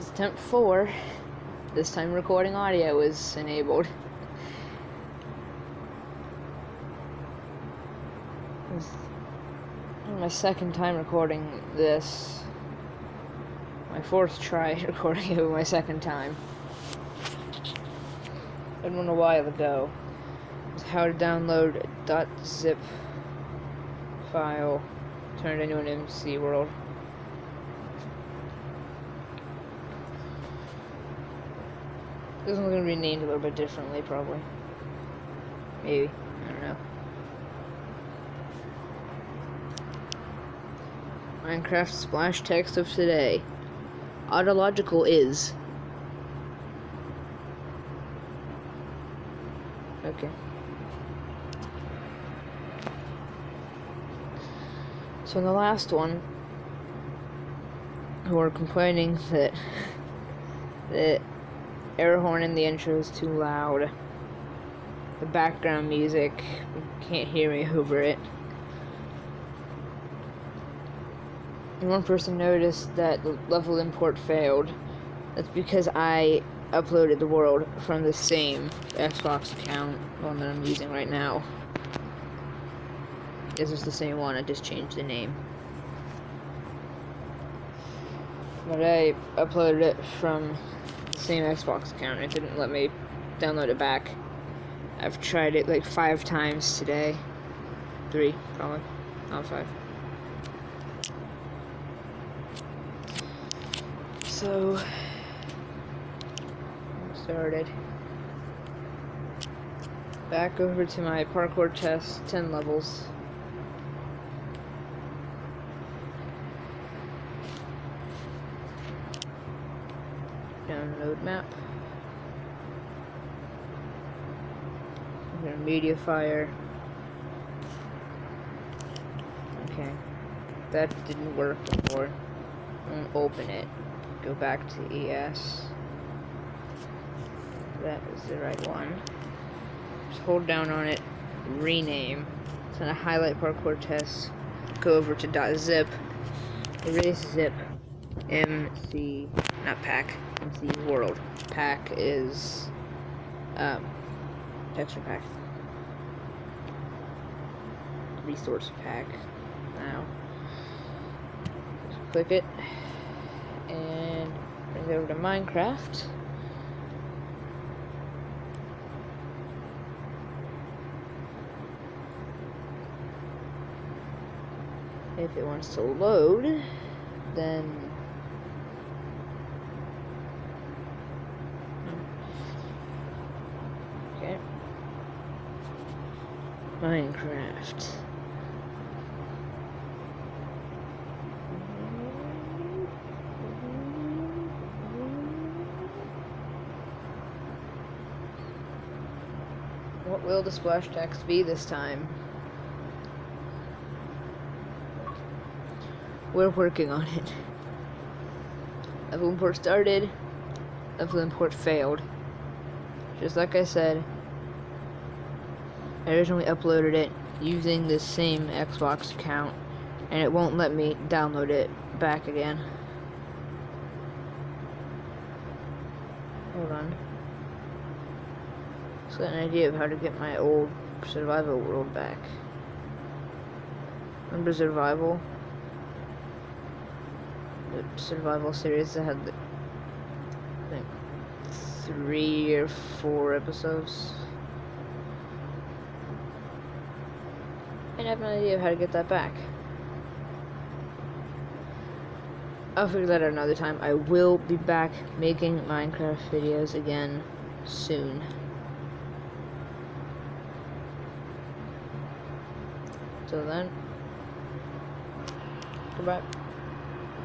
Attempt four. This time recording audio is enabled. My second time recording this. My fourth try recording it my second time. I one a while ago. How to download a .zip file, turn it into an MC world. This one's gonna be named a little bit differently, probably. Maybe. I don't know. Minecraft splash text of today. Autological is. Okay. So in the last one, who are complaining that that air horn in the intro is too loud. The background music, can't hear me over it. And one person noticed that the level import failed. That's because I uploaded the world from the same Xbox account, one that I'm using right now. This is the same one, I just changed the name. But I uploaded it from same Xbox account, it didn't let me download it back. I've tried it like five times today. Three, probably. Not five. So, started. Back over to my parkour test, 10 levels. Download map. I'm MediaFire. Okay. That didn't work before. open it. Go back to ES. That is the right one. Just hold down on it, rename. It's gonna highlight parkour test. Go over to .zip, erase zip, MC, not pack, MC world. Pack is um, texture pack. Resource pack. Now, just click it and bring it over to Minecraft. If it wants to load, then okay. Minecraft. What will the splash text be this time? We're working on it. Level import started. Level import failed. Just like I said, I originally uploaded it using the same Xbox account, and it won't let me download it back again. Hold on. Just got an idea of how to get my old survival world back. Remember survival? The survival series that had, I think, three or four episodes. And I have no idea of how to get that back. Oh, I'll figure that out another time. I will be back making Minecraft videos again soon. Till then, goodbye.